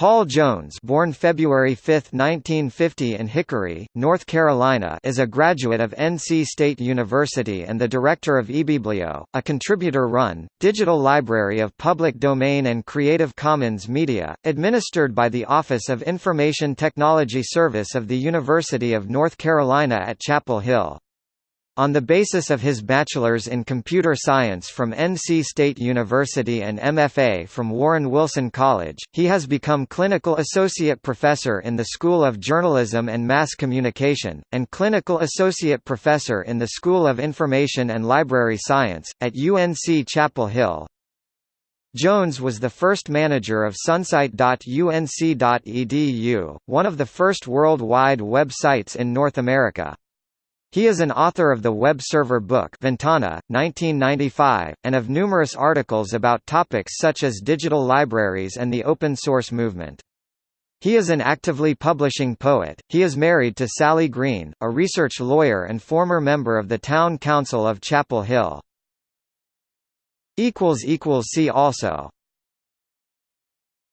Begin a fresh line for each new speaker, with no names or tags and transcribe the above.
Paul Jones born February 5, 1950 in Hickory, North Carolina is a graduate of NC State University and the director of ibiblio, a contributor-run, digital library of public domain and Creative Commons media, administered by the Office of Information Technology Service of the University of North Carolina at Chapel Hill. On the basis of his bachelor's in computer science from NC State University and MFA from Warren Wilson College, he has become clinical associate professor in the School of Journalism and Mass Communication, and clinical associate professor in the School of Information and Library Science, at UNC Chapel Hill. Jones was the first manager of sunsite.unc.edu, one of the first worldwide web sites in North America. He is an author of the web server book Ventana, 1995, and of numerous articles about topics such as digital libraries and the open source movement. He is an actively publishing poet. He is married to Sally Greene, a research lawyer and former member of the Town Council of Chapel Hill. See also